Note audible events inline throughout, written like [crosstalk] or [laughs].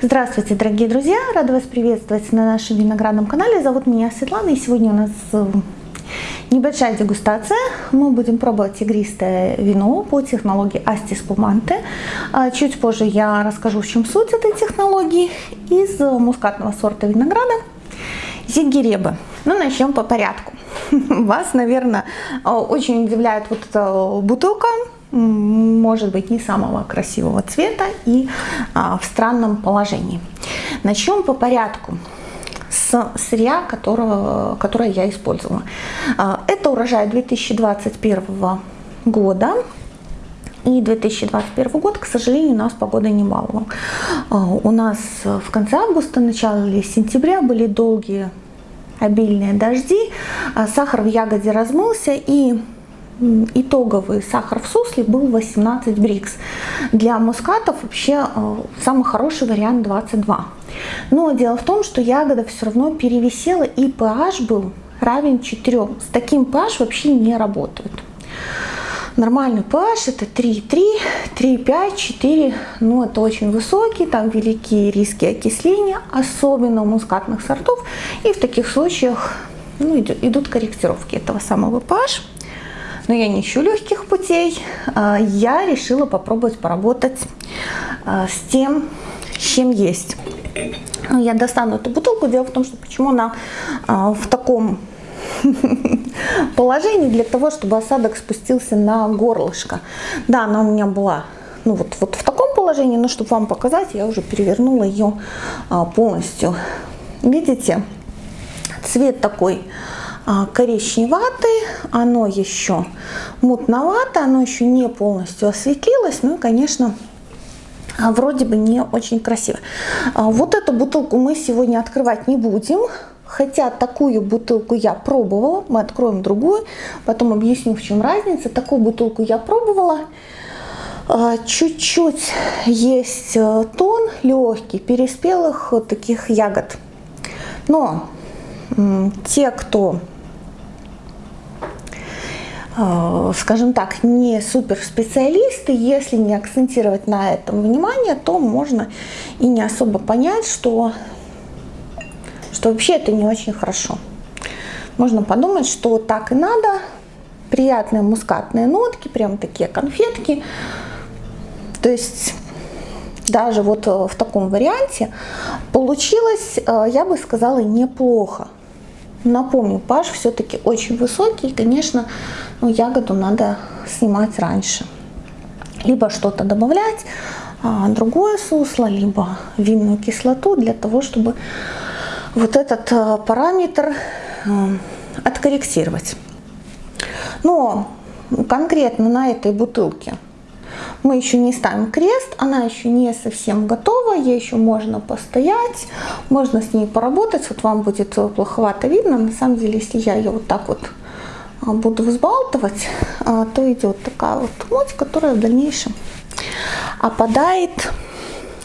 Здравствуйте, дорогие друзья! Рада вас приветствовать на нашем виноградном канале. Зовут меня Светлана, и сегодня у нас э, небольшая дегустация. Мы будем пробовать игристое вино по технологии Асти Спуманте. А чуть позже я расскажу, в чем суть этой технологии. Из мускатного сорта винограда Зигиребы. Ну, начнем по порядку. [laughs] Вас, наверное, очень удивляет вот эта бутылка может быть не самого красивого цвета и а, в странном положении. Начнем по порядку с сырья, которого, которое я использовала. А, это урожай 2021 года. И 2021 год, к сожалению, у нас погода не баловала. У нас в конце августа, начале сентября были долгие обильные дожди, а, сахар в ягоде размылся и итоговый сахар в сусле был 18 брикс. Для мускатов вообще э, самый хороший вариант 22. Но дело в том, что ягода все равно перевесила и pH был равен 4. С таким pH вообще не работают. Нормальный pH это 3,3, 3,5, 4, ну это очень высокий, там великие риски окисления, особенно у мускатных сортов. И в таких случаях ну, идут корректировки этого самого pH но я не ищу легких путей. А, я решила попробовать поработать а, с тем, чем есть. Я достану эту бутылку. Дело в том, что почему она а, в таком [laughs] положении, для того, чтобы осадок спустился на горлышко. Да, она у меня была ну, вот, вот в таком положении, но чтобы вам показать, я уже перевернула ее полностью. Видите, цвет такой коричневатый, оно еще мутновато, оно еще не полностью осветлилось, ну и, конечно, а, вроде бы не очень красиво. А, вот эту бутылку мы сегодня открывать не будем, хотя такую бутылку я пробовала, мы откроем другую, потом объясню, в чем разница. Такую бутылку я пробовала, чуть-чуть есть э, тон легкий переспелых таких ягод. Но те, кто скажем так, не суперспециалисты, если не акцентировать на этом внимание, то можно и не особо понять, что, что вообще это не очень хорошо. Можно подумать, что так и надо, приятные мускатные нотки, прям такие конфетки. То есть даже вот в таком варианте получилось, э, я бы сказала, неплохо. Напомню, паш все-таки очень высокий, и, конечно, ну, ягоду надо снимать раньше. Либо что-то добавлять, а, другое сусло, либо винную кислоту для того, чтобы вот этот а, параметр а, откорректировать. Но конкретно на этой бутылке мы еще не ставим крест, она еще не совсем готова, ей еще можно постоять, можно с ней поработать, вот вам будет плоховато видно, на самом деле, если я ее вот так вот а, буду взбалтывать, а, то идет такая вот муть, которая в дальнейшем опадает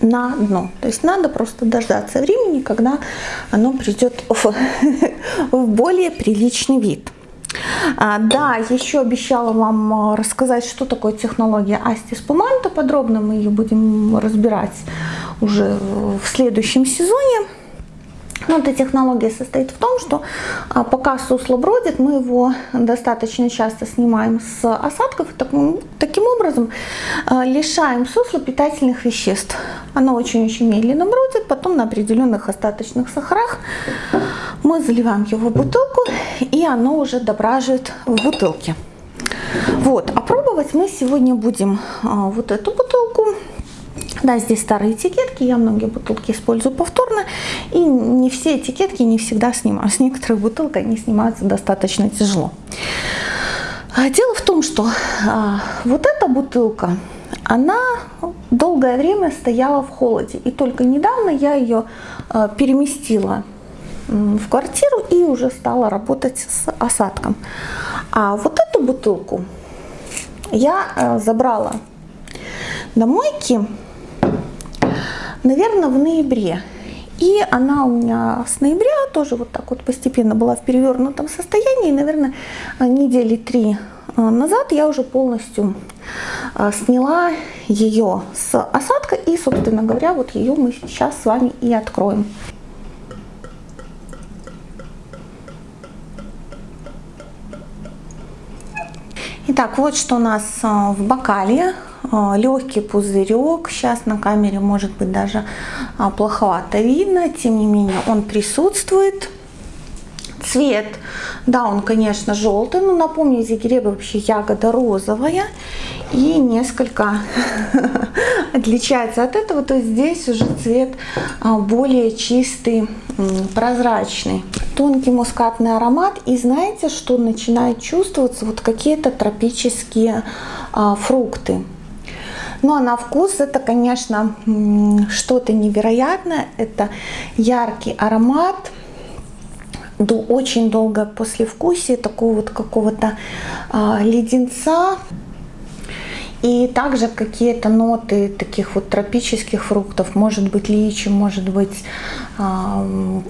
на дно. То есть надо просто дождаться времени, когда оно придет в, [laughs] в более приличный вид. А, да, еще обещала вам а, рассказать, что такое технология Асти Спуманто. Подробно мы ее будем разбирать уже в следующем сезоне. Но эта технология состоит в том, что а, пока сусло бродит, мы его достаточно часто снимаем с осадков. И таким, таким образом а, лишаем сусло питательных веществ. Оно очень-очень медленно бродит, потом на определенных остаточных сахарах мы заливаем его в бутылку, и оно уже дображивает в бутылке. Вот, а пробовать мы сегодня будем а, вот эту бутылку. Да, здесь старые этикетки, я многие бутылки использую повторно, и не все этикетки не всегда снимаю. С некоторых бутылок они снимаются достаточно тяжело. А дело в том, что а, вот эта бутылка, она долгое время стояла в холоде, и только недавно я ее а, переместила в квартиру и уже стала работать с осадком. А вот эту бутылку я а, забрала до мойки наверное, в ноябре. И она у меня с ноября тоже вот так вот постепенно была в перевернутом состоянии. И, наверное, недели три а, назад я уже полностью а, сняла ее с осадка. И, собственно говоря, вот ее мы сейчас с вами и откроем. Итак, вот что у нас а, в бокале. Легкий пузырек. Сейчас на камере может быть даже плоховато видно. Тем не менее он присутствует. Цвет, да, он, конечно, желтый, но напомню, зигиреба вообще ягода розовая и несколько [laughs] отличается от этого. То здесь уже цвет а, более чистый, прозрачный. Тонкий мускатный аромат. И знаете, что начинает чувствоваться? Вот какие-то тропические а, фрукты. Ну а на вкус это, конечно, что-то невероятное. Это яркий аромат до очень долгое послевкусие такого вот какого-то а, леденца. И также какие-то ноты таких вот тропических фруктов, может быть личи, может быть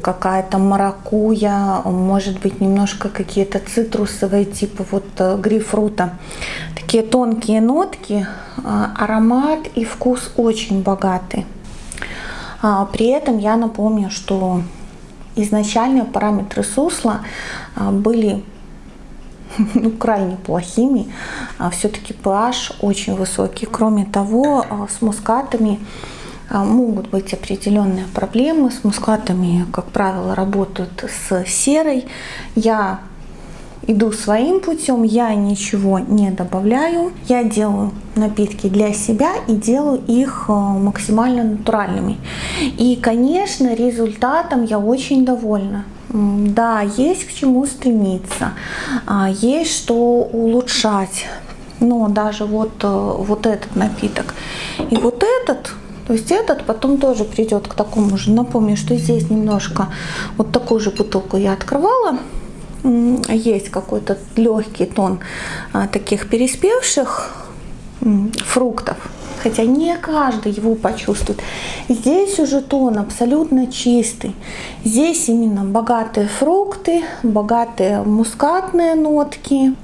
какая-то маракуя, может быть немножко какие-то цитрусовые типа вот э, грейпфрута. Такие тонкие нотки, э, аромат и вкус очень богатый. А, при этом я напомню, что изначально параметры сусла а, были [laughs] ну, крайне плохими. А, Все-таки pH очень высокий. Кроме того, а, с мускатами могут быть определенные проблемы. С мускатами, как правило, работают с серой. Я иду своим путем, я ничего не добавляю. Я делаю напитки для себя и делаю их максимально натуральными. И, конечно, результатом я очень довольна. Да, есть к чему стремиться, а, есть что улучшать. Но даже вот, э, вот этот напиток и вот этот, то есть этот потом тоже придет к такому же. Напомню, что здесь немножко вот такую же бутылку я открывала есть какой-то легкий тон а, таких переспевших фруктов, хотя не каждый его почувствует. Здесь уже тон абсолютно чистый. Здесь именно богатые фрукты, богатые мускатные нотки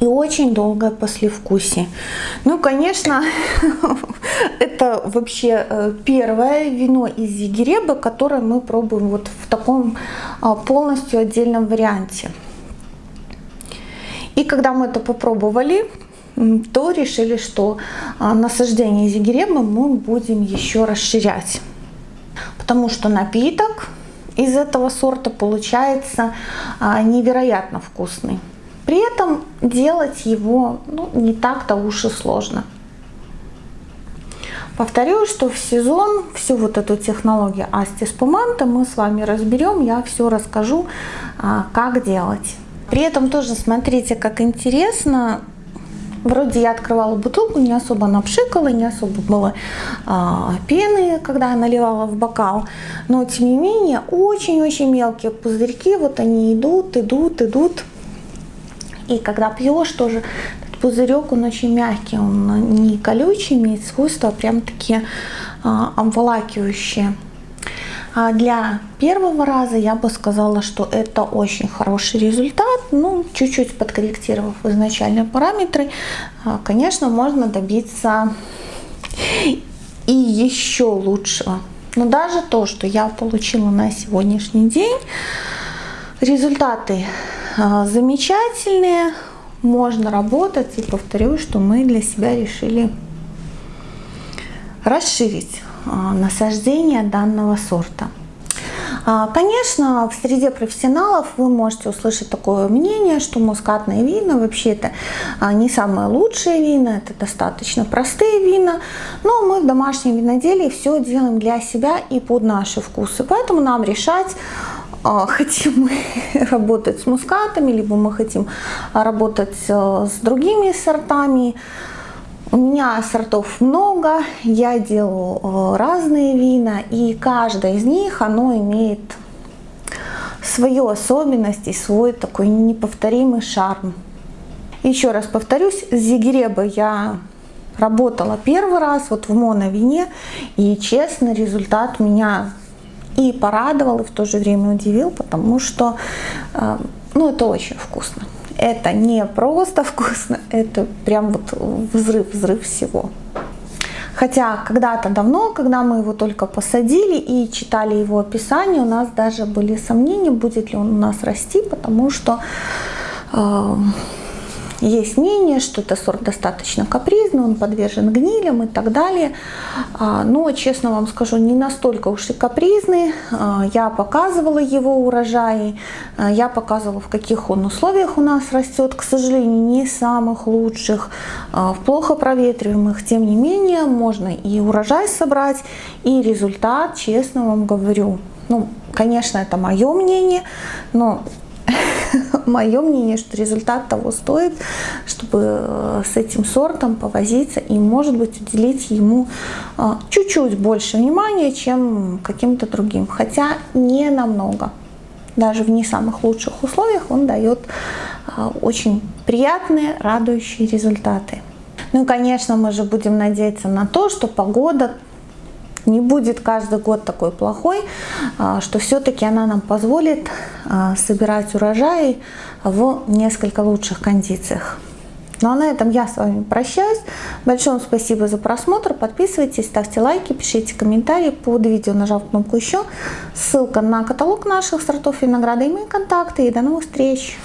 и очень долгое послевкусие. Ну, конечно, [laughs] это вообще э, первое вино из Зигиреба, которое мы пробуем вот в таком а, полностью отдельном варианте. И когда мы это попробовали, то решили, что а, насаждение Зигиреба мы будем еще расширять. Потому что напиток из этого сорта получается а, невероятно вкусный. При этом делать его ну, не так-то уж и сложно. Повторю, что в сезон всю вот эту технологию Асти Спуманта мы с вами разберем, я все расскажу, а, как делать. При этом тоже смотрите, как интересно, Вроде я открывала бутылку, не особо напшикала, не особо было а, пены, когда я наливала в бокал. Но тем не менее, очень-очень мелкие пузырьки, вот они идут, идут, идут. И когда пьешь, тоже этот пузырек, он очень мягкий, он не колючий, имеет свойства прям такие а, обволакивающие. А для первого раза я бы сказала, что это очень хороший результат. Ну, чуть-чуть подкорректировав изначальные параметры, а, конечно, можно добиться и еще лучшего. Но даже то, что я получила на сегодняшний день, результаты а, замечательные, можно работать. И повторю, что мы для себя решили расширить а, насаждение данного сорта. А, конечно, в среде профессионалов вы можете услышать такое мнение, что мускатные вина вообще это не самые лучшие вина, это достаточно простые вина, но мы в домашнем виноделии все делаем для себя и под наши вкусы, поэтому нам решать, а, [laughs] хотим мы работать с мускатами, либо мы хотим работать с другими сортами. У меня сортов много, я делаю э, разные вина, и каждая из них, оно имеет свою особенность и свой такой неповторимый шарм. Еще раз повторюсь, с Зигиреба я работала первый раз вот в моновине, и честно, результат меня и порадовал, и в то же время удивил, потому что ну, это очень вкусно. Это не просто вкусно, это прям вот взрыв, взрыв всего. Хотя когда-то давно, когда мы его только посадили и читали его описание, у нас даже были сомнения, будет ли он у нас расти, потому что э, есть мнение, что это сорт достаточно капризный, он подвержен гнилям и так далее. А, но, честно вам скажу, не настолько уж и капризный. А, я показывала его урожаи, а, я показывала, в каких он условиях у нас растет. К сожалению, не самых лучших, в плохо проветриваемых. Тем не менее, можно и урожай собрать, и результат, честно вам говорю. Ну, конечно, это мое мнение, но [laughs] [laughs] мое мнение, что результат того стоит, чтобы э, с этим сортом повозиться и, может быть, уделить ему э, чуть-чуть больше внимания, чем каким-то другим. Хотя не намного. Даже в не самых лучших условиях он дает э, очень приятные, радующие результаты. Ну и, конечно, мы же будем надеяться на то, что погода не будет каждый год такой плохой, а, что все-таки она нам позволит а, собирать урожаи в несколько лучших кондициях. Ну а на этом я с вами прощаюсь. Большое спасибо за просмотр. Подписывайтесь, ставьте лайки, пишите комментарии под видео, нажав кнопку еще. Ссылка на каталог наших сортов винограда и мои контакты. И до новых встреч!